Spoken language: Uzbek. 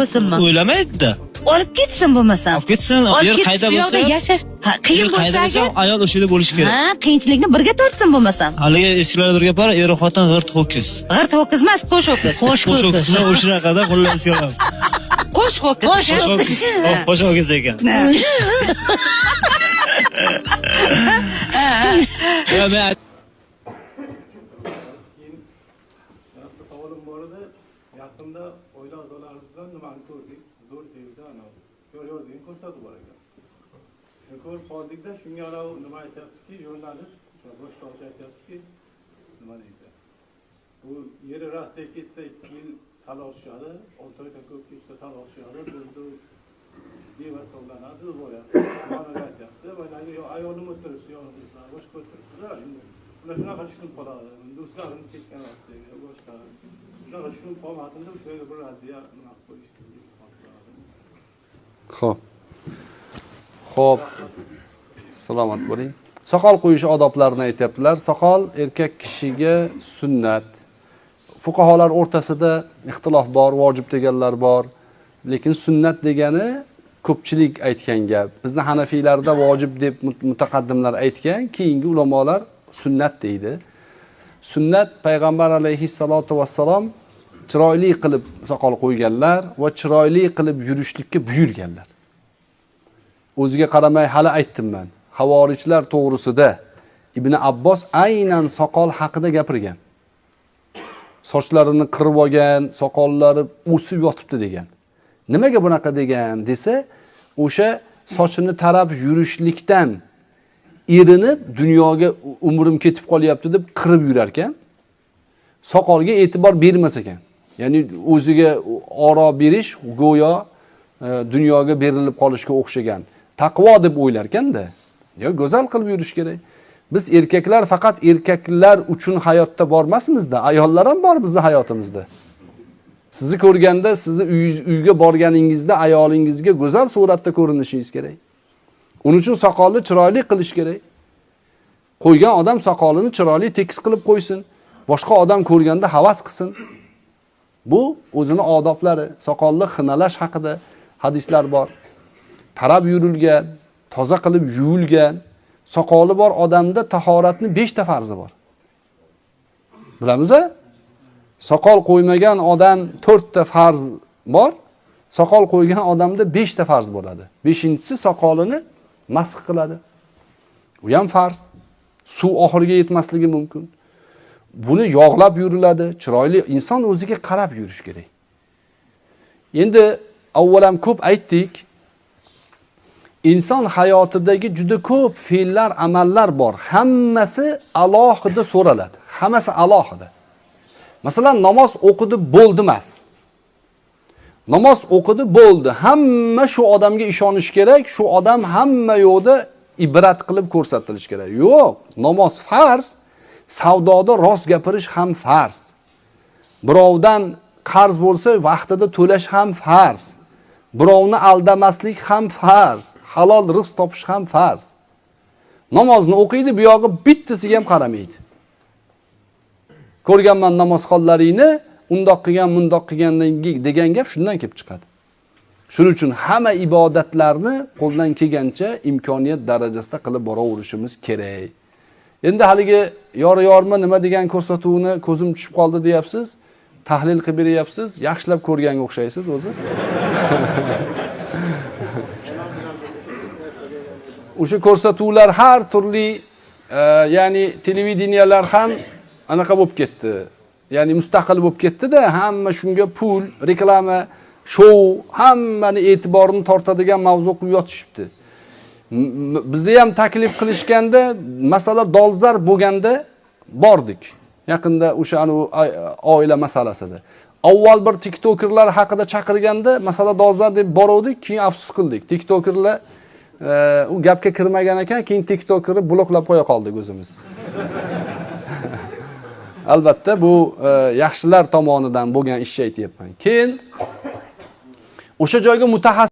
bo'lsinmi o'ylamaydi-da. olib ketsin bo'lmasam Olib ketsin, olib yer qayda bu yoqda bo'lsa- yashash ha, qiyin bo'lsa bo'lsa, ayol o'sha yerda bo'lishi kerak. ha qiyinchilikni birga tortsin bo'lmasam Haligi eskilarda bir gap bor, er xotin g'irt ho'kiz. g'irt ho'kiz emas qo'sh ho'kiz Qo'sh Qo'sh ho'kiz. ho'kizni o'shanaqada xullas qo'sh ho'kiz Qo'sh ho'kiz. Qo'sh ho'kiz ekan. Men Yaqinda oila a'zolarimizdan nimani ko'rdik? Zo'r sevdi anavi Yor yor degan ko'rsatib bor ekan. Ko'rib qoldikda shunga anavi nima aytyaptiki, jurnalist o'sha aytyaptiki, nima deydi? Bu yeri Rossiya ketsa ikki yil talashishadi, olti oydan ko'p ketsa talashishadi, bizda bevasollanadi aytyapti. Mana yo ayolim o'tirishdi, yonimizda, boshqa o'tiribdida ular shunaqa tushunib qoladi. Do'stlarimiz ketgan vaqtdagi boshqa shunaqa tushunib bir. Xo'p. Xo'p. Salomat bo'ling. Soqol qo'yish odoblarini aytyaptilar. Soqol erkak kishiga sunnat. fuqarolar o'rtasida ixtilof bor, vojib deganlar bor. Lekin sunnat degani ko'pchilik aytgan gap. Bizni Hanafiylarda vojib deb mutaqaddimlar aytgan, keyingi ulamolar sunnat deydi. Sunnat payg'ambar alayhissalotu vassalom chiroyli qilib soqol qo'yganlar va chiroyli qilib yurishlikka buyurganlar. O'ziga qaramay hali aytdim man. Havorijlar to'g'risida Ibn Abbos aynan soqol haqida gapirgan. Sochlarini qirib olgan, soqollari o'sib yotibdi degan. Nimaga bunaqa degan desa, o'sha sochini tarab yurishlikdan erinib dunyoga umrim ketib qolyapti deb qirib yurar ekan. Soqolga e'tibor bermas ekan. Ya'ni o'ziga oro berish go'yo e, dunyoga berilib qolishga o'xshagan. Taqvo deb o'ylar ekanda. Yo go'zal qilib yurish kerak. Biz erkaklar faqat erkaklar uchun hayotda bormasmizda, ayollar ham bor bizning hayotimizda. Sizni ko'rganda, sizni uyga borganingizda ayolingizga go'zal suratda ko'rinishingiz kerak. Uning uchun soqolni chiroyli qilish kerak. Qo'ygan odam soqolini chiroyli tekis qilib qo'ysin. Boshqa odam ko'rganda havas qilsin. Bu o'zini odoblari, soqolni xinalash haqida hadislar bor. Tarab yurilgan, toza qilib yuvilgan, soqoli bor odamda tahoratni 5 ta farzi bor. Bilamiz a? Soqol qo'ymagan odam 4 ta farz bor. Soqol qo'ygan odamda 5 ta farz bo'ladi. 5-inchisi soqolini masx qiladi. U ham farz. Suv oxiriga yetmasligi mumkin. Buni yog'lab yuriladi, chiroyli inson o'ziga qarab yurish kerak. Endi avvalam ko'p aytdik. Inson hayotidagi juda ko'p fe'llar, amallar bor. Hammasi alohida so'raladi. Hammasi alohida. Masalan, namoz o'qidi bo'ldi emas. Namoz o'qidi bo'ldi. Hamma shu odamga ishonish kerak, shu odam hamma yo'qda ibrat qilib ko'rsatilishi kerak. Yo'q, namoz farz, savdoda rost gapirish ham farz. Birovdan qarz bo'lsa, vaqtida to'lash ham farz. Birovni aldamaslik ham farz. Halol rizq topish ham farz. Namozni o'qiydi, bu yog'i bittasiga ham qaramaydi. Ko'rganman namozxonlaringni undoq qilgan, mundoq qilgandan degan gap shundan kelib chiqadi. Shuning uchun hamma ibodatlarni qo'ldan kelgancha imkoniyat darajasida qilib boraverishimiz kerak. Endi haligi yori yorma nima degan ko'rsatuvni ko'zim tushib qoldi deyapsiz. Tahlil qilib beryapsiz, yaxshilab ko'rganga o'xshaysiz o'zi. O'sha ko'rsatuvlar har turli e, ya'ni televideniyalar ham anaqa bo'lib ketdi. Ya'ni mustaqil bo'lib ketdida hamma shunga pul, reklama, shou, hammani e'tiborini tortadigan mavzu qilib yotishibdi. Bizni ham taklif qilishganda, masala dolzar bo'lganda bordik. Yaqinda o'sha oila masalasida. Avval bir tiktokerlar haqida chaqirganda, masala dolzar deb boruvdik, keyin afsus qildik. Tiktokerlar e, u gapga kirmagan ekan, keyin tiktokerni bloklab qo'ya qoldik o'zimiz. Albatta bu e, yaxshilar tomonidan bo'lgan ishni aytyapman. Keyin o'sha joyga mutaxassis